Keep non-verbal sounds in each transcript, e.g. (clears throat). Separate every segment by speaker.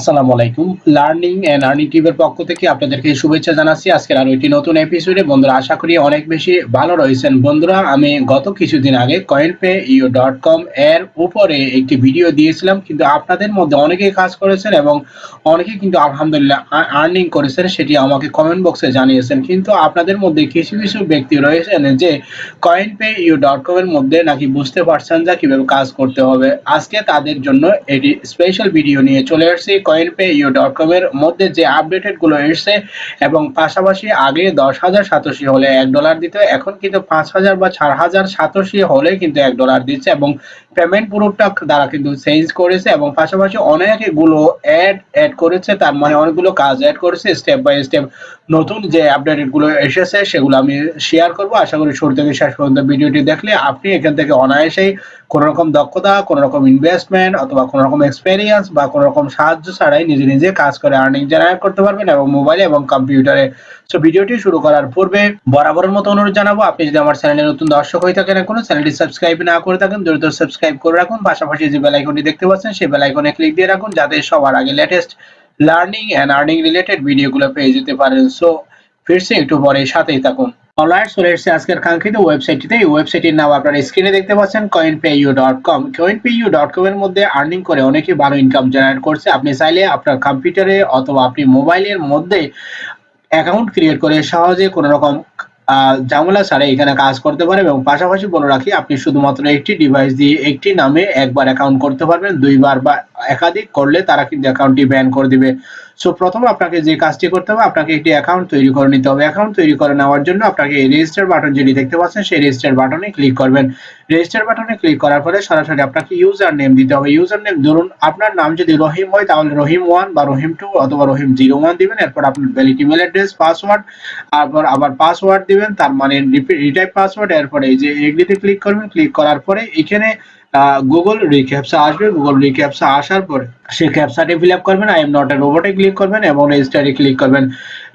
Speaker 1: আসসালামু আলাইকুম। Learning and earning টিভির পক্ষ থেকে আপনাদেরকে শুভেচ্ছা জানাচ্ছি। আজকের আরও একটি নতুন এপিসোডে বন্ধুরা, আশা করি অনেক বেশি ভালো রয়েছেন। বন্ধুরা, আমি গত কিছুদিন আগে coin pay u dot com এর উপরে একটি ভিডিও দিয়েছিলাম, কিন্তু আপনাদের মধ্যে অনেকেই কাজ করেছেন এবং অনেকে কিন্তু আলহামদুলিল্লাহ আর্নিং করেছেন, সেটি আমাকে কমেন্ট বক্সে জানিয়েছেন। কিন্তু আপনাদের মধ্যে কিছু কিছু ব্যক্তি রয়েছেন যে coin pay you dot com এর মধ্যে নাকি বুঝতে পারছেন যে কীভাবে কাজ করতে হবে। আজকে তাদের জন্য এটি স্পেশাল ভিডিও নিয়ে চলে আসছি কয়েনপে ইউ ডট কম এর মধ্যে যে আপডেটেডগুলো এসছে এবং পাশাপাশি আগে দশ হাজার সাতশি হলে এক ডলার দিত, এখন কিন্তু পাঁচ হাজার বা চার হাজার সাতশি হলে কিন্তু এক ডলার দিচ্ছে এবং পেমেন্ট পুরোটা দ্বারা কিন্তু চেঞ্জ করেছে এবং পাশাপাশি অনেকগুলো অ্যাড অ্যাড করেছে, তার মানে অনেকগুলো কাজ অ্যাড করেছে স্টেপ বাই স্টেপ নতুন যে আপডেটেডগুলো এসেছে সেগুলো আমি শেয়ার করব। আশা করি শুরু থেকে শেষ পর্যন্ত ভিডিওটি দেখলে আপনি এখান থেকে অনায়াসেই কোন রকম দক্ষতা কোন রকম ইনভেস্টমেন্ট অথবা কোন রকম এক্সপেরিয়েন্স বা কোন রকম সাহায্য ছাড়াই নিজে নিজে কাজ করে আর্নিং জেনারেট করতে পারবেন এবং মোবাইলে এবং কম্পিউটারে সো ভিডিওটি শুরু করার পূর্বে বরাবরের মতো অনুরোধ জানাব, আপনি যদি আমার চ্যানেলে নতুন দর্শক হয়ে থাকেন এখনও চ্যানেলটি সাবস্ক্রাইব না করে থাকেন, দ্রুত সাবস্ক্রাইব করে রাখুন। পাশাপাশি যে বেল আইকনটি দেখতে পাচ্ছেন, সেই বেল আইকনে ক্লিক দিয়ে রাখুন, যাতে সবার আগে latest learning and earning related ভিডিওগুলো পেয়ে যেতে পারেন। সো ফিরছে একটু পরে সাথেই থাকুন। অলরাইট চলে এসেছে আজকের কাঙ্ক্ষিত ওয়েবসাইটটিতে এই ওয়েবসাইটের নাম আপনারা স্ক্রিনে দেখতে পাচ্ছেন কয়েনপেইউ ডট কম কয়েনপেইউ ডট কম এর মধ্যে আর্নিং করে অনেকে ভালো ইনকাম জেনারেট করছে। আপনি চাইলে আপনার কম্পিউটারে অথবা আপনি মোবাইলের মধ্যে অ্যাকাউন্ট ক্রিয়েট করে সহজে কোনো রকম ঝামেলা ছাড়া এখানে কাজ করতে পারে এবং পাশাপাশি বলে রাখি, আপনি শুধুমাত্র একটি ডিভাইস দিয়ে একটি নামে একবার অ্যাকাউন্ট করতে পারবেন, দুইবার বা একাধিক করলে তারা কিন্তু অ্যাকাউন্টটি ব্যান করে দিবে। সো প্রথম আপনাকে যে কাজটি করতে হবে, আপনাকে একটি অ্যাকাউন্ট তৈরি করে নিতে হবে। অ্যাকাউন্ট তৈরি করে নেওয়ার জন্য আপনাকে এই রেজিস্টার বাটন যেটি দেখতে পাচ্ছেন, সেই রেজিস্টার বাটনে ক্লিক করবেন। রেজিস্টার বাটনে ক্লিক করার পরে সরাসরি আপনাকে ইউজার নেম দিতে হবে। ইউজার নেম ধরুন, আপনার নাম যদি রহিম হয়, তাহলে রহিম ওয়ান বা রহিম টু অথবা রহিম জিরো ওয়ান দিবেন। এরপর আপনার ভ্যালিড ইমেল অ্যাড্রেস পাসওয়ার্ড তারপর আবার পাসওয়ার্ড দিবেন, তার মানে রিটাইপ পাসওয়ার্ড এরপরে এই যে এগ্রিতে ক্লিক করবেন ক্লিক করার পরে এখানে গুগল রিক্যাপসা আসবে। গুগল রিক্যাপসা আসার পরে সেই ক্যাপসাটি ফিল আপ করবেন। আই এম নট এ রোবটে ক্লিক করবেন এবং রেজিস্টারে ক্লিক করবেন।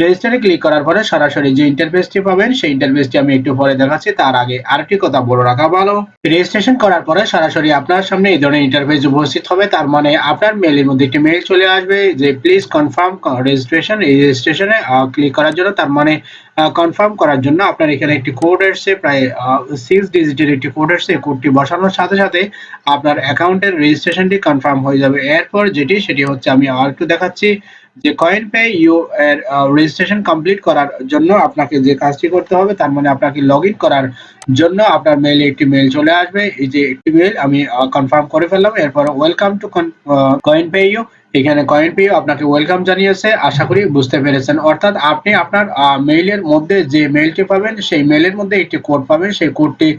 Speaker 1: রেজিস্টারে ক্লিক করার পরে সরাসরি যে ইন্টারফেসটি পাবেন, সেই ইন্টারফেসটি আমি একটু পরে দেখাচ্ছি। তার আগে আরেকটি কথা বলে রাখা ভালো। রেজিস্ট্রেশন করার পরে সরাসরি আপনার সামনে এই ধরনের ইন্টারফেস উপস্থিত হবে। তার মানে আপনার মেলের মধ্যে একটি মেল চলে আসবে যে প্লিজ কনফার্ম রেজিস্ট্রেশন রেজিস্ট্রেশনে ক্লিক করার জন্য। তার মানে কনফার্ম করার জন্য আপনার এখানে একটি কোড এসছে, প্রায় সিক্স ডিজিটের একটি কোড এসছে কোডটি বসানোর সাথে সাথে আপনার অ্যাকাউন্টের রেজিস্ট্রেশনটি কনফার্ম হয়ে যাবে। এরপর যেটি, সেটি হচ্ছে আমি আর একটু দেখাচ্ছি, যে কয়েন পে ইউ এর রেজিস্ট্রেশন কমপ্লিট করার জন্য আপনাকে যে কাজটি করতে হবে, তার মানে আপনাকে লগ করার জন্য আপনার মেইলে একটি মেইল চলে আসবে। এই যে একটি মেইল আমি কনফার্ম করে ফেললাম। এরপর welcome to coin pay you এখানে কয়েন পেয়ে আপনাকে ওয়েলকাম জানিয়েছে, আশা করি বুঝতে পেরেছেন। অর্থাৎ আপনি আপনার মেইলের মধ্যে যে মেইলটি পাবেন, সেই মেইলের মধ্যে একটি কোড পাবেন। সেই কোডটি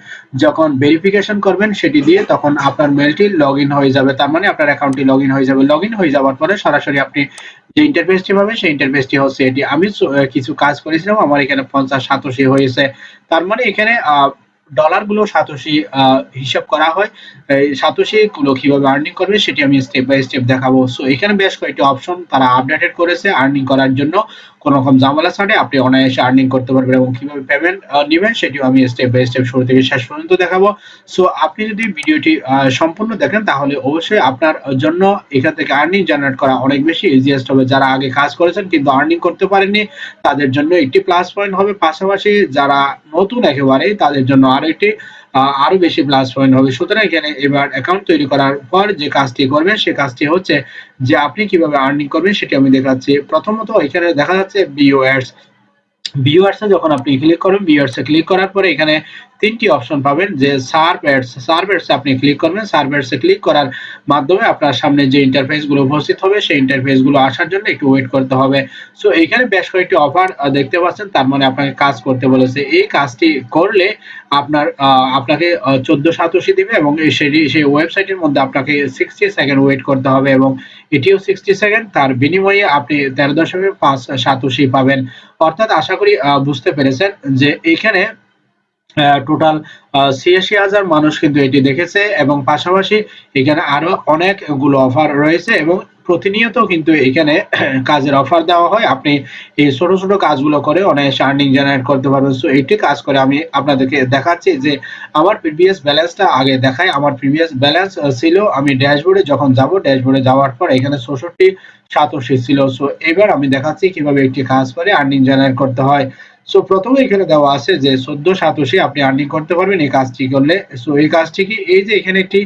Speaker 1: যখন ভেরিফিকেশন করবেন, সেটি দিয়ে তখন আপনার মেইলটি লগ হয়ে যাবে। তার মানে আপনার অ্যাকাউন্টটি লগ হয়ে যাবে। লগ হয়ে যাওয়ার পরে সরাসরি আপনি যে ইন্টারফেসটি পাবেন, সেই ইন্টারফেসটি হচ্ছে এটি। আমি কিছু কাজ করেছিলাম, আমার এখানে পঞ্চাশ, সাতাশি হয়েছে। তার মানে এখানে ডলারগুলো সাতোশি হিসাব করা হয়। সাতোশি গুলো কীভাবে আর্নিং করবে সেটি আমি স্টেপ বাই স্টেপ দেখাবো। সো এখানে বেশ কয়েকটি অপশন তারা আপডেটেড করেছে আর্নিং করার জন্য। কোনো রকম ঝামেলা ছাড়ে, আপনি অনায়াসে আর্নিং করতে পারবেন এবং কীভাবে পেমেন্ট নেবেন সেটিও আমি স্টেপ বাই স্টেপ শুরু থেকে শেষ পর্যন্ত দেখাবো। সো আপনি যদি ভিডিওটি সম্পূর্ণ দেখেন, তাহলে অবশ্যই আপনার জন্য এখান থেকে আর্নিং জেনারেট করা অনেক বেশি ইজিয়েস্ট হবে। যারা আগে কাজ করেছেন কিন্তু আর্নিং করতে পারেননি, তাদের জন্য একটি প্লাস পয়েন্ট হবে। পাশাপাশি যারা নতুন একেবারে তাদের জন্য আরও একটি আরও বেশি প্লাস পয়েন্ট হবে। সুতরাং এখানে এবার অ্যাকাউন্ট তৈরি করার পর যে কাজটি করবেন, সে কাজটি হচ্ছে যে আপনি কীভাবে আর্নিং করবেন সেটি আমি দেখাচ্ছি। প্রথমত এখানে দেখা যাচ্ছে বিও বিওয়ার্স ভিউয়ার্সে যখন আপনি ক্লিক করবেন ভিউয়ার্সে ক্লিক করার পরে এখানে তিনটি অপশন পাবেন যে সার্ভ অ্যাডস সার্ভ অ্যাডস আপনি ক্লিক করবেন। সার্ভ ক্লিক করার মাধ্যমে আপনার সামনে যে ইন্টারফেসগুলো উপস্থিত হবে, সেই ইন্টারফেসগুলো আসার জন্য একটু ওয়েট করতে হবে। সো এখানে বেশ কয়েকটি অফার দেখতে পাচ্ছেন। তার মানে আপনাকে কাজ করতে বলেছে। এই কাজটি করলে আপনার আপনাকে চোদ্দ সাতাশি দিবে এবং সেই সেই ওয়েবসাইটের মধ্যে আপনাকে সিক্সটি সেকেন্ড ওয়েট করতে হবে এবং এটিও সিক্সটি সেকেন্ড তার বিনিময়ে আপনি তেরো দশমিক পাঁচ সাতাশি পাবেন। অর্থাৎ আশা করি বুঝতে পেরেছেন যে এখানে টোটাল ছিয়াশি হাজার মানুষ কিন্তু এটি দেখেছে এবং পাশাপাশি এখানে আরও অনেকগুলো অফার রয়েছে এবং প্রতিনিয়ত কিন্তু এখানে (clears throat) কাজের অফার দেওয়া হয়। আপনি এই ছোট ছোট কাজগুলো করে অনেক আর্নিং জেনারেট করতে পারবেন। সো এইটি কাজ করে আমি আপনাদেরকে দেখাচ্ছি যে আমার প্রিভিয়াস ব্যালেন্সটা আগে দেখাই। আমার প্রিভিয়াস ব্যালেন্স ছিল আমি ড্যাশবোর্ডে যখন যাব ড্যাশবোর্ডে যাওয়ার পর এখানে ষষট্টি সাতাশি ছিল। সো এবার আমি দেখাচ্ছি কীভাবে একটি কাজ করে আর্নিং জেনারেট করতে হয়। সো প্রথমে এখানে দেওয়া আছে যে চোদ্দ সাতাশি আপনি আর্নিং করতে পারবেন, এই কাজটি করলে। সো এই কাজটি কি? এই যে এখানে একটি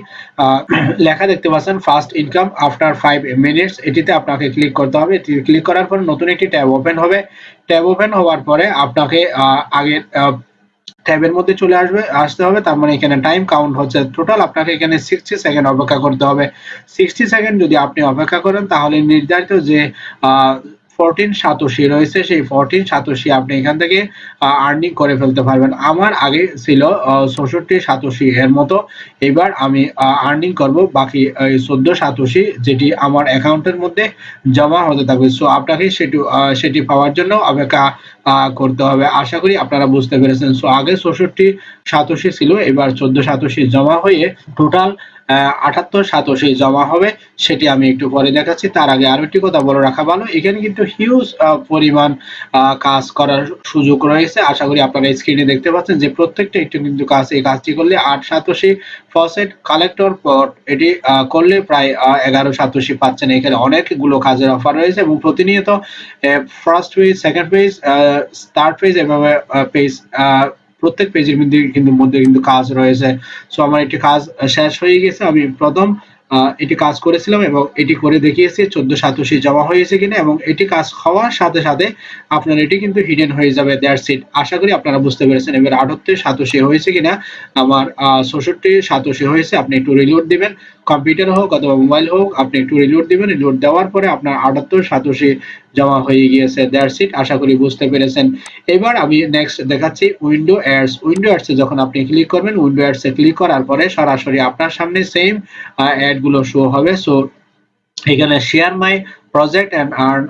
Speaker 1: লেখা দেখতে পাচ্ছেন first income after five minutes এটিতে আপনাকে ক্লিক করতে হবে। ক্লিক করার পর নতুন একটি ট্যাব ওপেন হবে। ট্যাব ওপেন হওয়ার পরে আপনাকে আগের ট্যাবের মধ্যে চলে আসবে, আসতে হবে। তার মানে এখানে টাইম কাউন্ট হচ্ছে টোটাল আপনাকে এখানে সিক্সটি সেকেন্ড অপেক্ষা করতে হবে। সিক্সটি সেকেন্ড যদি আপনি অপেক্ষা করেন, তাহলে নির্ধারিত যে ফোরটিন সাতোশি রয়েছে, সেই ফোরটিন সাতোশি আপনি এখান থেকে আর্নিং করে ফেলতে পারবেন। আমার আগে ছিল চৌষট্টি সাতোশি এর মতো। এবার আমি আর্নিং করব, বাকি চোদ্দ সাতোশি যেটি আমার অ্যাকাউন্টের মধ্যে জমা হতে থাকবে। সো আপনাকে সেটি সেটি পাওয়ার জন্য অপেক্ষা করতে হবে। আশা করি আপনারা বুঝতে পেরেছেন। সো আগে চৌষট্টি সাতোশি ছিল, এবার চোদ্দ সাতোশি জমা হয়ে টোটাল আটাত্তর, সাতাশি জমা হবে, সেটি আমি একটু পরে দেখাচ্ছি। তার আগে আরও একটি কথা বলে রাখা ভালো, এখানে কিন্তু হিউজ পরিমাণ কাজ করার সুযোগ রয়েছে। আশা করি আপনারা স্ক্রিনে দেখতে পাচ্ছেন যে প্রত্যেকটা একটু কিন্তু কাজ, এই কাজটি করলে আট, সাতাশি ফসেট কালেক্টর পট এটি করলে প্রায় এগারো, সাতাশি পাচ্ছেন। এখানে অনেকগুলো কাজের অফার রয়েছে এবং প্রতিনিয়ত first page second page third page এভাবে পেজ প্রত্যেক পেজের মধ্যে কিন্তু মধ্যে কিন্তু কাজ রয়েছে। সো আমার একটি কাজ শেষ হয়ে গেছে। আমি প্রথম এটি কাজ করেছিলাম এবং এটি করে দেখিয়েছি চোদ্দ সাতাশি জমা হয়েছে কিনা এবং এটি কাজ হওয়ার সাথে সাথে আপনার এটি কিন্তু হিডেন হয়ে যাবে দেয়ার সিট আশা করি আপনারা বুঝতে পেরেছেন এবার আটাত্তর সাতাশি হয়েছে কিনা, আমার চৌষট্টি সাতাশি হয়েছে, আপনি একটু রিলোড দিবেন। কম্পিউটার হোক অথবা মোবাইল হোক, আপনি একটু রিলোড দিবেন রিলোড দেওয়ার পরে আপনার আটাত্তর সাতাশি জমা হয়ে গিয়েছে দেয়ার সিট আশা করি বুঝতে পেরেছেন। এবার আমি নেক্সট দেখাচ্ছি উইন্ডো অ্যাডস উইন্ডো অ্যাডসে যখন আপনি ক্লিক করবেন উইন্ডো অ্যাডসে ক্লিক করার পরে সরাসরি আপনার সামনে সেম অ্যাডগুলো শো হবে। সো এখানে share my project and earn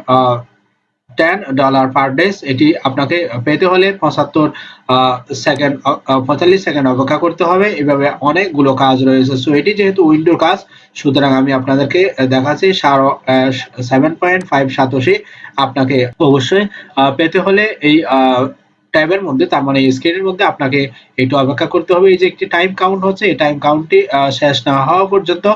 Speaker 1: ten dollar per days এটি আপনাকে পেতে হলে পঁচাত্তর সেকেন্ড পঁয়তাল্লিশ সেকেন্ড অপেক্ষা করতে হবে। এভাবে অনেকগুলো কাজ রয়েছে। সো এটি যেহেতু উইন্ডোর কাজ, সুতরাং আমি আপনাদেরকে দেখাচ্ছি সারো সেভেন পয়েন্ট ফাইভ সাতাশি। আপনাকে অবশ্যই পেতে হলে এই ট্যাবের মধ্যে, তার মানে স্ক্রিনের মধ্যে আপনাকে একটু অপেক্ষা করতে হবে। এই যে একটি টাইম কাউন্ট হচ্ছে, এই টাইম কাউন্টটি শেষ না হওয়া পর্যন্ত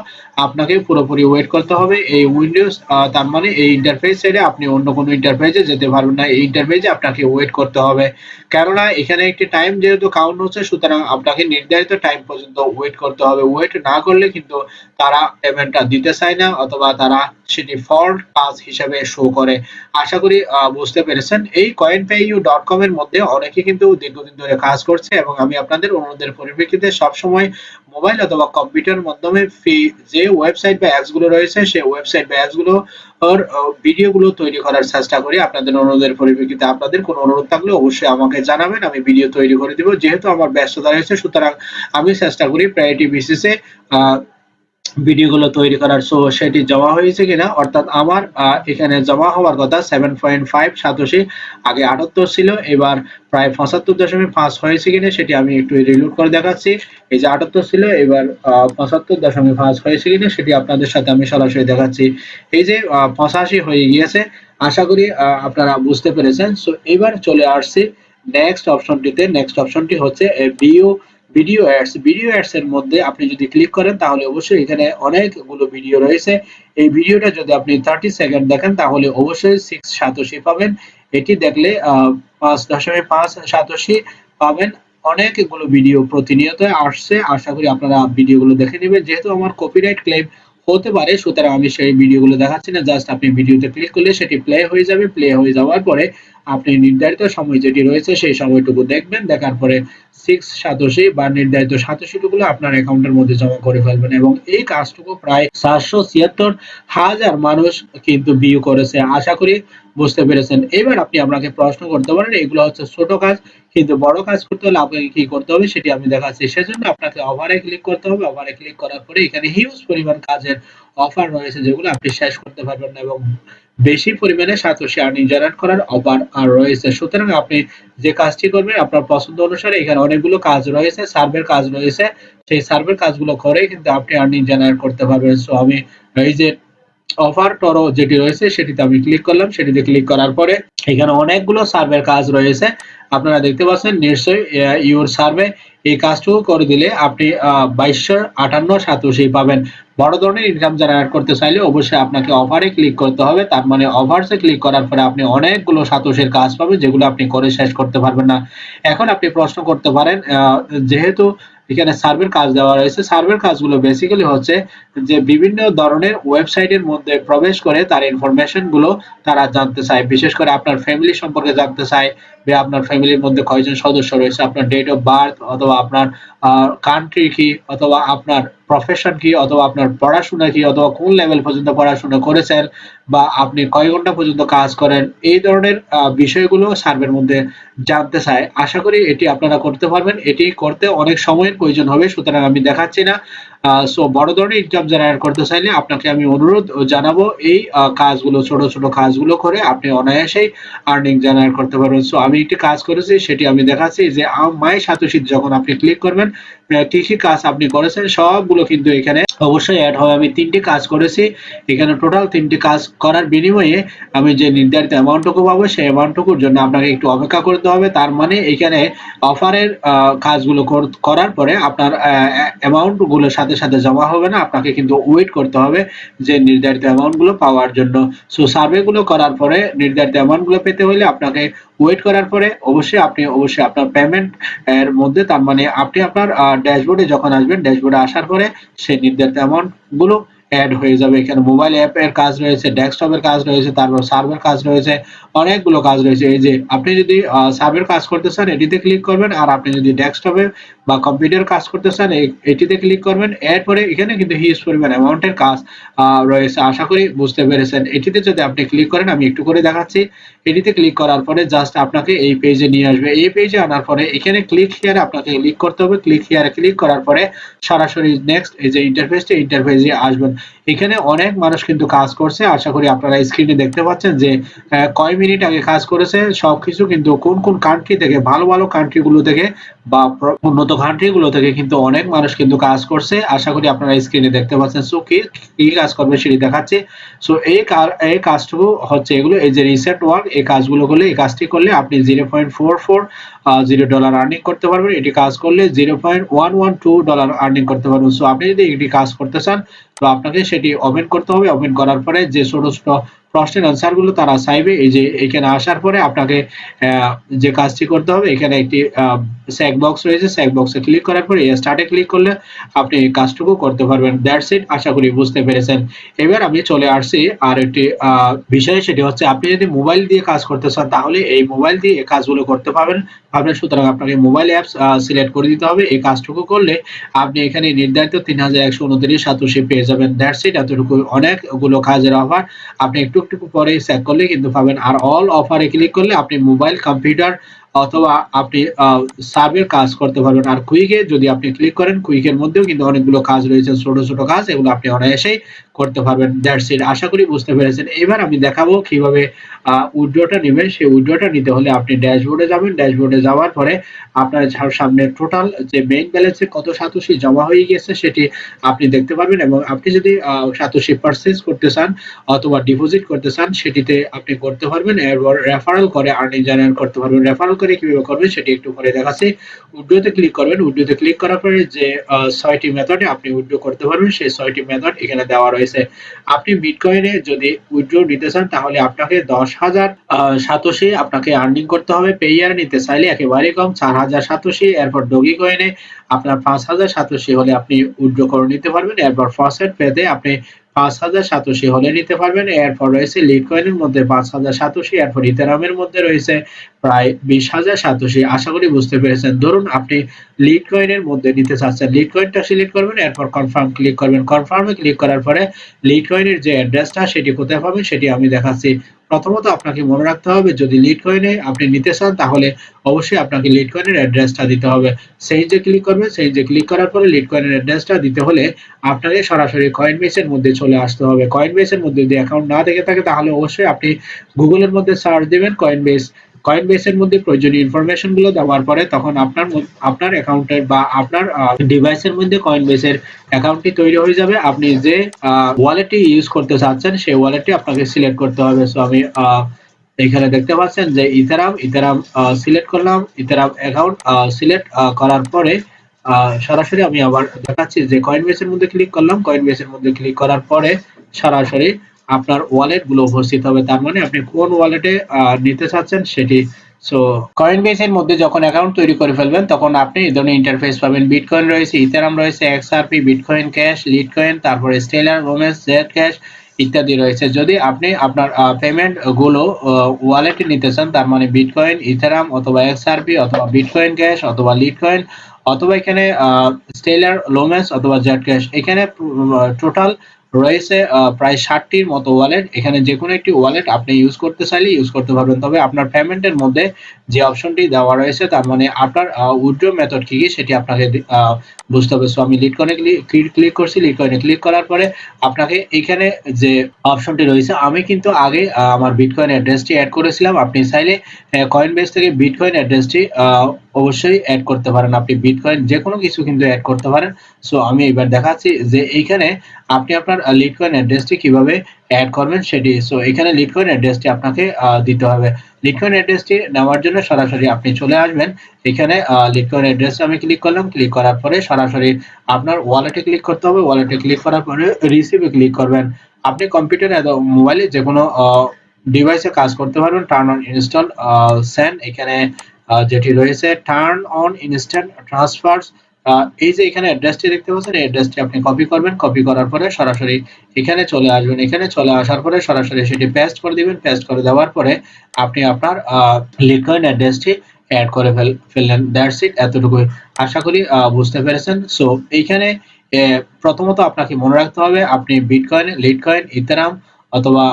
Speaker 1: আপনাকে পুরোপুরি ওয়েট করতে হবে। এই উইন্ডোজ তার মানে এই ইন্টারফেস ছেড়ে আপনি অন্য কোনো ইন্টারফেসে যেতে পারবেন না। এই ইন্টারফেসে আপনাকে ওয়েট করতে হবে। কেননা এখানে একটি টাইম যেহেতু কাউন্ট হচ্ছে, সুতরাং আপনাকে নির্ধারিত টাইম পর্যন্ত ওয়েট করতে হবে। ওয়েট না করলে কিন্তু তারা পেমেন্টটা দিতে চায় না, অথবা তারা সেটি ফল্ট কাজ হিসেবে শো করে। আশা করি বুঝতে পেরেছেন। এই coin pay you dot com এর মধ্যে অনেকে কিন্তু দীর্ঘদিন ধরে কাজ করছে এবং আমি আপনাদের অনুরোধের পরিপ্রেক্ষিতে সবসময় মোবাইল অথবা কম্পিউটার মাধ্যমে ফি যে ওয়েবসাইট বা অ্যাপসগুলো রয়েছে, সেই ওয়েবসাইট বা অ্যাপসগুলো ভিডিও গুলো তৈরি করার চেষ্টা করি। আপনাদের অনুরোধের পরিপ্রেক্ষিতে আপনাদের কোনো অনুরোধ থাকলে অবশ্যই আমাকে জানাবেন, আমি ভিডিও তৈরি করে দিব। যেহেতু আমার ব্যস্ততা রয়েছে, সুতরাং আমি চেষ্টা করি প্রায়োরিটি বেসিসে ভিডিওগুলো তৈরি করার সো সেটি জমা হয়েছে কিনা, অর্থাৎ আমার এখানে জমা হওয়ার কথা সেভেন পয়েন্ট ফাইভ সাতাশি, আগে আটাত্তর ছিল, এবার প্রায় পঁচাত্তর দশমিক পাঁচ হয়েছে কিনা সেটি আমি একটু রিলোড করে দেখাচ্ছি। এই যে আটাত্তর ছিল, এবার পঁচাত্তর দশমিক পাঁচ হয়েছে কিনা সেটি আপনাদের সাথে আমি সরাসরি দেখাচ্ছি। এই যে পঁচাশি হয়ে গিয়েছে, আশা করি আপনারা বুঝতে পেরেছেন। সো এবার চলে আসছি নেক্সট অপশনটিতে নেক্সট অপশনটি হচ্ছে বিও ভিডিও অ্যাডস ভিডিও অ্যাডস এর মধ্যে আপনি যদি ক্লিক করেন, তাহলে অবশ্যই এখানে অনেকগুলো ভিডিও রয়েছে। এই ভিডিওটা যদি আপনি থার্টি সেকেন্ড দেখেন, তাহলে অবশ্যই সিক্স সাতাশি পাবেন। এটি দেখলে পাঁচ দশমিক পাঁচ সাতাশি পাবেন। অনেকগুলো ভিডিও প্রতিনিয়ত আসছে। আশা করি আপনারা ভিডিওগুলো দেখে নেবেন। যেহেতু আমার কপিরাইট ক্লেম হতে পারে, সুতরাং আমি সেই ভিডিওগুলো দেখাচ্ছি না। জাস্ট আপনি ভিডিওতে ক্লিক করলে সেটি প্লে হয়ে যাবে। প্লে হয়ে যাওয়ার পরে আপনি নির্ধারিত সময় যেটি রয়েছে সেই সময়টুকু দেখবেন, দেখার পরে সিক্স সাতাশি বা নির্ধারিত সাতাশিটুকুলো আপনার অ্যাকাউন্টের মধ্যে জমা করে ফেলবেন এবং এই কাজটুকু প্রায় সাতশো ছিয়াত্তর হাজার মানুষ কিন্তু ভিউ করেছে। আশা করি বুঝতে পেরেছেন। এবার আপনি আপনাকে প্রশ্ন করতে পারেন, এগুলো হচ্ছে ছোট কাজ, কিন্তু বড় কাজ করতে হলে আপনাকে কি করতে হবে সেটি আমি দেখাচ্ছি। সেজন্য আপনাকে ওভারে ক্লিক করতে হবে। ওভারে ক্লিক করার পরে এখানে হিউজ পরিমাণ কাজের অফার রয়েছে যেগুলো আপনি শেষ করতে পারবেন না এবং বেশি পরিমাণে সাতোশি আর্নিং জেনারেট করার আর রয়েছে। সুতরাং আপনি যে কাজটি করবেন, আপনার পছন্দ অনুসারে এখানে অনেকগুলো কাজ রয়েছে, সার্ভের কাজ রয়েছে। সেই সার্ভের কাজগুলো করে কিন্তু আপনি আর্নিং জেনারেট করতে পারবেন। সো আমি এই যে অফার টরো যেটি রয়েছে, সেটিতে আমি ক্লিক করলাম। সেটিতে ক্লিক করার পরে এখানে অনেকগুলো সার্ভের কাজ রয়েছে। আপনারা দেখতে পাচ্ছেন, নিশ্চয়ই ইউর সার্ভে এই কাজটুকু করে দিলে আপনি বাইশশো আটান্ন সাতাশি পাবেন। বড় ধরনের ইনকাম জেনারেট করতে চাইলে অবশ্যই আপনাকে অফারে ক্লিক করতে হবে। তার মানে অফারসে ক্লিক করার পরে আপনি অনেকগুলো সাতোশের কাজ পাবেন, যেগুলো আপনি করে শেষ করতে পারবেন না। এখন আপনি প্রশ্ন করতে পারেন যেহেতু এখানে সার্ভের কাজ দেওয়া রয়েছে। সার্ভের কাজগুলো বেসিক্যালি হচ্ছে যে বিভিন্ন ধরনের ওয়েবসাইটের মধ্যে প্রবেশ করে তার ইনফরমেশনগুলো তারা জানতে চায়। বিশেষ করে আপনার ফ্যামিলি সম্পর্কে জানতে চায় বা আপনার ফ্যামিলির মধ্যে কয়জন সদস্য রয়েছে, আপনার ডেট অফ বার্থ অথবা আপনার কান্ট্রি কি অথবা আপনার প্রফেশন কি অথবা আপনার পড়াশোনা কি অথবা কোন লেভেল পর্যন্ত পড়াশোনা করেছেন বা আপনি কয় ঘণ্টা পর্যন্ত কাজ করেন, এই ধরনের বিষয়গুলো সার্ভের মধ্যে জানতে চায়। আশা করি এটি আপনারা করতে পারবেন। এটি করতে অনেক সময়ের প্রয়োজন হবে, সুতরাং আমি দেখাচ্ছি না। সো বড় ধরনের ইনকাম জেনারেট করতে চাইলে আপনাকে আমি অনুরোধ জানাব এই কাজগুলো, ছোট ছোট কাজগুলো করে আপনি অনায়াসেই আর্নিং জেনারেট করতে পারবেন। সো আমি একটি কাজ করেছি, সেটি আমি দেখাচ্ছি যে মাই সাতোশিত যখন আপনি ক্লিক করবেন কি কি কাজ আপনি করেছেন সবগুলো কিন্তু এখানে অবশ্যই অ্যাড হবে। আমি তিনটি কাজ করেছি, এখানে টোটাল তিনটি কাজ করার বিনিময়ে আমি যে নির্ধারিত অ্যামাউন্টটুকু পাবো, সেই অ্যামাউন্টটুকুর জন্য আপনাকে একটু অপেক্ষা করতে হবে। তার মানে এখানে অফারের কাজগুলো করার পরে আপনার অ্যামাউন্টগুলোর সাথে সাথে সাথে জমা হবে না, আপনাকে কিন্তু ওয়েট করতে হবে যে নির্ধারিত অ্যামাউন্টগুলো পাওয়ার জন্য। সো সার্ভেগুলো করার পরে নির্ধারিত অ্যামাউন্টগুলো পেতে হলে আপনাকে ওয়েট করার পরে অবশ্যই আপনি, অবশ্যই আপনার পেমেন্ট এর মধ্যে, তার মানে আপনি আপনার ড্যাশবোর্ডে যখন আসবেন ড্যাশবোর্ডে আসার পরে সেই নির্ধারিত অ্যামাউন্টগুলো অ্যাড হয়ে যাবে। এখানে মোবাইল অ্যাপ এর কাজ রয়েছে ডেস্কটপের কাজ রয়েছে, তারপর সার্ভের কাজ রয়েছে, অনেকগুলো কাজ রয়েছে। এই যে, আপনি যদি সার্ভের কাজ করতে চান, এটিতে ক্লিক করবেন, আর আপনি যদি ডেস্কটপে বা কম্পিউটার কাজ করতে চান এটিতে ক্লিক করবেন। এরপরে এখানে কিন্তু হিউজ পরিমাণ অ্যামাউন্টের কাজ রয়েছে। আশা করি বুঝতে পেরেছেন। এটিতে যদি আপনি ক্লিক করেন, আমি একটু করে দেখাচ্ছি। এটিতে ক্লিক করার পরে জাস্ট আপনাকে এই পেজে নিয়ে আসবে। এই পেজে আনার পরে এখানে ক্লিক হিয়ারে আপনাকে ক্লিক করতে হবে। ক্লিক হিয়ারে ক্লিক করার পরে সরাসরি নেক্সট এই যে ইন্টারফেসটা ইন্টারফেসে আসবেন। এখানে অনেক মানুষ কিন্তু কাজ করছে। আশা করি আপনারা স্ক্রিনে দেখতে পাচ্ছেন যে কয় মিনিট আগে কাজ করেছে, সবকিছু কিন্তু কোন কোন কান্ট্রি থেকে, ভালো ভালো কান্ট্রিগুলো থেকে বা উন্নত কান্ট্রিগুলো থেকে কিন্তু অনেক মানুষ কিন্তু কাজ করছে। আশা করি আপনারা স্ক্রিনে দেখতে পাচ্ছেন। সো কি কি কাজ করবে সেটি দেখাচ্ছে সো এই এই কাজটুকু হচ্ছে এগুলো, এই যে রিসেট ওয়ার্ক এই কাজগুলো করলে, এই কাজটি করলে আপনি zero point four four zero dollar earning করতে পারবেন। এটি কাজ করলে zero point one one two dollar earning করতে পারবেন। সো আপনি যদি এটি কাজ করতে চান, তো আপনাকে সেটি ওপেন করতে হবে। ওপেন করার পরে যে ছোট ছোট প্রশ্নের আনসারগুলো তারা চাইবে। এই যে এখানে আসার পরে আপনাকে যে কাজটি করতে হবে, এখানে একটি স্যাক বক্স রয়েছে। স্যাক বক্সে ক্লিক করার পরে স্টার্টে ক্লিক করলে আপনি এই কাজটুকু করতে পারবেন। দ্যাটস ইট আশা করি বুঝতে পেরেছেন। এবার আমি চলে আসছি আর একটি বিষয়, সেটি হচ্ছে আপনি যদি মোবাইল দিয়ে কাজ করতে চান, তাহলে এই মোবাইল দিয়ে এই কাজগুলো করতে পারবেন। পারবেন সুতরাং আপনাকে মোবাইল অ্যাপস সিলেক্ট করে দিতে হবে। এই কাজটুকু করলে আপনি এখানে নির্ধারিত তিন হাজার একশো উনত্রিশ সাতাশি পেয়ে যাবেন। দ্যাটস ইট এতটুকু অনেকগুলো কাজের অফার আপনি একটু একটু পরে চেক করলে কিন্তু পাবেন। আর অল অফারে ক্লিক করলে আপনি মোবাইল কম্পিউটার অথবা আপনি সার্ভের কাজ করতে পারবেন। আর কুইকে যদি আপনি ক্লিক করেন কুইকের মধ্যেও কিন্তু অনেকগুলো কাজ রয়েছে, ছোট ছোট কাজ, এগুলো আপনি অনায়াসেই করতে পারবেন। দ্যাটস ইট আশা করি বুঝতে পেরেছেন। এবার আমি দেখাবো কীভাবে উইড্রোটা নেবেন। সেই উইড্রোটা নিতে হলে আপনি ড্যাশবোর্ডে যাবেন। ড্যাশবোর্ডে যাওয়ার পরে আপনার সামনে টোটাল যে মেইন ব্যালেন্সে কত সাতোশি জমা হয়ে গেছে সেটি আপনি দেখতে পারবেন এবং আপনি যদি সাতোশি পারচেজ করতে চান অথবা ডিপোজিট করতে চান, সেটিতে আপনি করতে পারবেন। এরপর রেফারেল করে আর্নিং জেনারেট করতে পারবেন। রেফারেল করে কীভাবে করবেন সেটি একটু করে দেখাচ্ছি। উইড্রোতে ক্লিক করবেন। উইড্রোতে ক্লিক করার পরে যে ছয়টি মেথডে আপনি উইড্রো করতে পারবেন, সেই ছয়টি মেথড এখানে দেওয়া রয়েছে। আপনি বিটকয়েনে যদি উইড্রো নিতে চান, তাহলে আপনাকে দশ হাজার সাতোশি আপনাকে আর্নিং করতে হবে। পেয়ার নিতে চাইলে একেবারে কম, চার হাজার সাতোশি। এরপর ডগি কয়েনে আপনার পাঁচ হাজার সাতোশি হলে আপনি উইড্রো করে নিতে পারবেন। এরপর ফসেট পেতে আপনি পাঁচ হাজার সাতোশি হলে নিতে পারবেন। এরপর রয়েছে মধ্যে পাঁচ হাজার সাতোশি, এরপর ইথেরামের মধ্যে রয়েছে প্রায় বিশ হাজার সাতোশি। আশা করি বুঝতে পেরেছেন। ধরুন আপনি লিড মধ্যে নিতে চাচ্ছেন। লিড সিলেক্ট করবেন, এরপর কনফার্ম ক্লিক করবেন। কনফার্মে ক্লিক করার পরে লিড যে অ্যাড্রেসটা সেটি কোথায় পাবেন, সেটি আমি দেখাচ্ছি প্রথমত আপনাকে মনে রাখতে হবে, যদি লিড কয়েনে আপনি নিতে চান, তাহলে অবশ্যই আপনাকে লিড কয়েনের অ্যাড্রেসটা দিতে হবে। সেই যে ক্লিক করবেন সেই যে ক্লিক করার পরে লিড কয়েনের অ্যাড্রেসটা দিতে হলে আপনাকে সরাসরি কয়েন বেসের মধ্যে চলে আসতে হবে। কয়েন বেসের মধ্যে যদি অ্যাকাউন্ট না থেকে থাকে, তাহলে অবশ্যই আপনি গুগলের মধ্যে সার্চ দেবেন কয়েন বেস কয়েন বেসের মধ্যে প্রয়োজনীয় ইনফরমেশনগুলো দেওয়ার পরে তখন আপনার আপনার অ্যাকাউন্টের বা আপনার ডিভাইসের মধ্যে কয়েন বেসের অ্যাকাউন্টটি তৈরি হয়ে যাবে। আপনি যে ওয়ালেটটি ইউজ করতে চাচ্ছেন, সেই ওয়ালেটটি আপনাকে সিলেক্ট করতে হবে। সো আমি এখানে দেখতে পাচ্ছেন যে ইথারাম ইথারাম সিলেক্ট করলাম। ইথারাম অ্যাকাউন্ট সিলেক্ট করার পরে সরাসরি আমি আবার দেখাচ্ছি যে কয়েন বেসের মধ্যে ক্লিক করলাম। কয়েন বেসের মধ্যে ক্লিক করার পরে সরাসরি আপনার ওয়ালেটগুলো উপস্থিত হবে। তার মানে আপনি কোন ওয়ালেটে নিতে চাচ্ছেন সেটি সো কয়েন বেসের মধ্যে যখন অ্যাকাউন্ট তৈরি করে ফেলবেন, তখন আপনি এই ধরনের ইন্টারফেস পাবেন। বিটকয়েন রয়েছে ইথারাম রয়েছে এক্সআরপি বিটকয়েন ক্যাশ লিটকয়েন তারপরে স্টেলার রোমেন্স জেড ক্যাশ ইত্যাদি রয়েছে। যদি আপনি আপনার পেমেন্টগুলো ওয়ালেটে নিতে চান, তার মানে বিটকয়েন ইথারাম অথবা এক্সআরপি অথবা বিটকয়েন ক্যাশ অথবা লিটকয়েন অথবা এখানে স্টেলার লোমেন্স অথবা জেড ক্যাশ এখানে টোটাল রয়েছে প্রায় ষাটটির মতো ওয়ালেট এখানে যে কোনো একটি ওয়ালেট আপনি ইউজ করতে চাইলে ইউজ করতে পারবেন। তবে আপনার পেমেন্টের মধ্যে যে অপশনটি দেওয়া রয়েছে, তার মানে আপনার উইড্রো মেথড কি কি সেটি আপনাকে বুঝতে হবে। সো আমি লিটকয়েনে ক্লিক করছি লিড লিটকয়েনে ক্লিক করার পরে আপনাকে এখানে যে অপশনটি রয়েছে, আমি কিন্তু আগে আমার বিটকয়েন অ্যাড্রেসটি অ্যাড করেছিলাম। আপনি চাইলে কয়েন বেস থেকে বিটকয়েন অ্যাড্রেসটি অবশ্যই অ্যাড করতে পারেন। আপনি বিটকয়েন যে কোনো কিছু কিন্তু অ্যাড করতে পারেন। সো আমি এবার দেখাচ্ছি যে এইখানে আপনি আপনার লিটকয়েন অ্যাড্রেসটি কীভাবে অ্যাড করবেন সেটি। সো এখানে লিটকয়েন অ্যাড্রেসটি আপনাকে দিতে হবে। লিটকয়েন অ্যাড্রেসটি নেওয়ার জন্য সরাসরি আপনি চলে আসবেন। এখানে লিটকয়েন অ্যাড্রেস আমি ক্লিক করলাম। ক্লিক করার পরে সরাসরি আপনার ওয়ালেটে ক্লিক করতে হবে। ওয়ালেটে ক্লিক করার পরে রিসিভে ক্লিক করবেন। আপনি কম্পিউটার মোবাইলে যে কোনো ডিভাইসে কাজ করতে পারবেন। টার্ন অন ইনস্টল সেন্ড এখানে যেটি রয়েছে টার্ন অন ইনস্ট্যান্ট ট্রান্সফারস এই যে এখানে অ্যাড্রেসটি দেখতে পাচ্ছেন, এই অ্যাড্রেসটি আপনি কপি করবেন। কপি করার পরে সরাসরি এখানে চলে আসবেন। এখানে চলে আসার পরে সরাসরি সেটি পেস্ট করে দিবেন। পেস্ট করে দেওয়ার পরে আপনি আপনার লিটকয়েন অ্যাড্রেসটি অ্যাড করে ফেল, ফেললেন। দ্যাটস ইট এতটুকুই। আশা করি বুঝতে পেরেছেন। সো এইখানে প্রথমত আপনাকে মনে রাখতে হবে, আপনি বিটকয়েন লিটকয়েন ইথারাম অথবা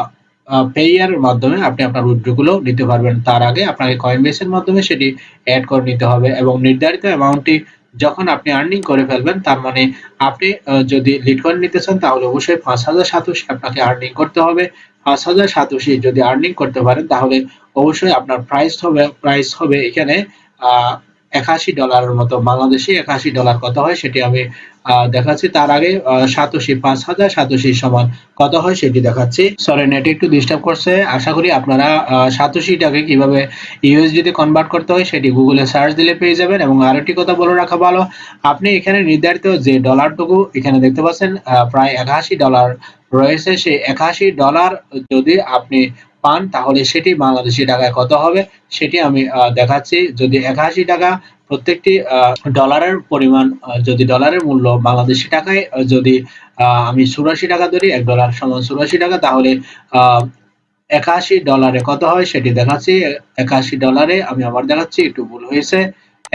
Speaker 1: পেয়ার মাধ্যমে আপনি আপনার উইথড্রগুলো নিতে পারবেন। তার আগে আপনাকে কয়েন বেসের মাধ্যমে সেটি অ্যাড করে নিতে হবে এবং নির্ধারিত অ্যামাউন্টটি যখন আপনি আর্নিং করে ফেলবেন, তার মানে আপনি যদি লিটকয়েন নিতে চান, তাহলে অবশ্যই পাঁচ হাজার সাতাশি আপনাকে আর্নিং করতে হবে। পাঁচ হাজার সাতাশি যদি আর্নিং করতে পারেন, তাহলে অবশ্যই আপনার প্রাইস হবে প্রাইস হবে এখানে একাশি ডলারের মতো। বাংলাদেশি একাশি ডলার কত হয় সেটি আমি দেখাচ্ছি। তার আগে সাতশি, পাঁচ হাজার সাতশি সমান কত হয় সেটি দেখাচ্ছি। সরি নেট একটু ডিস্টার্ব করছে। আশা করি আপনারা সাতশিটাকে কীভাবে ইউএসডিতে কনভার্ট করতে হয় সেটি গুগলে সার্চ দিলে পেয়ে যাবেন। এবং আরেকটি কথা বলে রাখা ভালো, আপনি এখানে নির্ধারিত যে ডলারটুকু এখানে দেখতে পাচ্ছেন প্রায় একাশি ডলার রয়েছে। সেই একাশি ডলার যদি আপনি পান, তাহলে সেটি বাংলাদেশি টাকায় কত হবে? সেটি আমি দেখাচ্ছি। যদি একাশি টাকা প্রত্যেকটি ডলারের পরিমাণ যদি ডলারের মূল্য বাংলাদেশি টাকায় যদি আমি চুরাশি টাকা ধরি, এক ডলার সমান চুরাশি টাকা, তাহলে একাশি ডলারে কত হয় সেটি দেখাচ্ছি। একাশি ডলারে আমি আবার দেখাচ্ছি, একটু ভুল হয়েছে।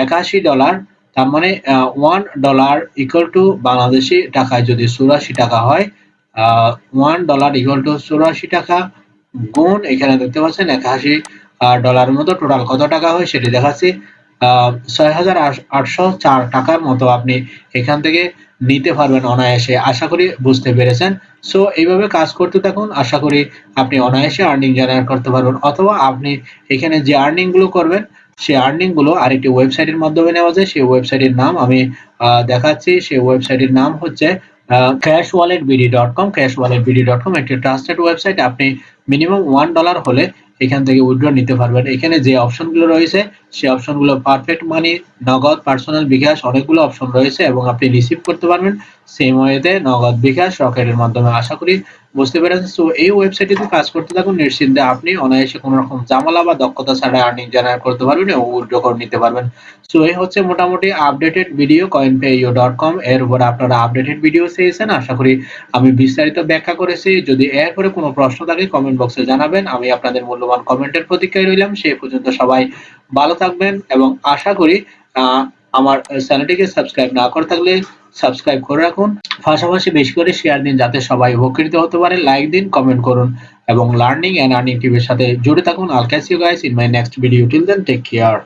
Speaker 1: একাশি ডলার তার মানে one dollar equal to Bangladeshi টাকায় যদি চুরাশি টাকা হয় ওয়ান ডলার ইকুয়াল টু চুরাশি টাকা গুণ এখানে দেখতে পাচ্ছেন, একাশি ডলারের মতো টোটাল কত টাকা হয় সেটি দেখাচ্ছি। ছয় হাজার আটশো চার টাকার মতো আপনি এখান থেকে নিতে পারবেন অনায়াসে, আশা করি বুঝতে পেরেছেন। সো এইভাবে কাজ করতে থাকুন, আশা করি আপনি অনায়াসে আর্নিং জেনারেট করতে পারবেন। অথবা আপনি এখানে যে আর্নিংগুলো করবেন, সেই আর্নিংগুলো আরেকটি ওয়েবসাইটের মাধ্যমে নেওয়া যায়। সেই ওয়েবসাইটের নাম আমি দেখাচ্ছি। সেই ওয়েবসাইটের নাম হচ্ছে cash wallet BD dot com cash wallet dot com একটি ট্রাস্টেড ওয়েবসাইট আপনি মিনিমাম ওয়ান ডলার হলে এখান থেকে উইথড্র নিতে পারবেন। এখানে যে অপশনগুলো রয়েছে সেই অপশনগুলো পারফেক্ট মানি নগদ পার্সোনাল বিকাশ অনেকগুলো অপশন রয়েছে এবং আপনি রিসিভ করতে পারবেন। সেম ওয়েতে নগদ বিকাশ রকেটের মাধ্যমে আশা করি বুঝতে পেরেছেন। সো এই ওয়েবসাইটে কাজ করতে থাকুন। নিশ্চিন্তে আপনি অনায়াসে কোনো রকম জামালা বা দক্ষতা ছাড়া আর্নিং জেনারেট করতে পারবেন এবং উইথড্র করে নিতে পারবেন। সো এই হচ্ছে মোটামুটি updated video coin you dot com এর উপর আপনারা আপডেটেড ভিডিও চেয়েছেন। আশা করি আমি বিস্তারিত ব্যাখ্যা করেছি। যদি এরপরে কোনো প্রশ্ন থাকে কমেন্ট বক্সে জানাবেন। আমি আপনাদের মূল্যবান কমেন্টের প্রতীক্ষায় রইলাম। সেই পর্যন্ত সবাই ভালো থাকবেন এবং আশা করি আমার চ্যানেলটিকে সাবস্ক্রাইব না করে থাকলে সাবস্ক্রাইব করে রাখুন। পাশাপাশি বেশি করে শেয়ার দিন যাতে সবাই উপকৃত হতে পারে। লাইক দিন কমেন্ট করুন এবং লার্নিং এন্ড আর্নিং টিভির সাথে জুড়ে থাকুন। All catch guys in my next video till then take care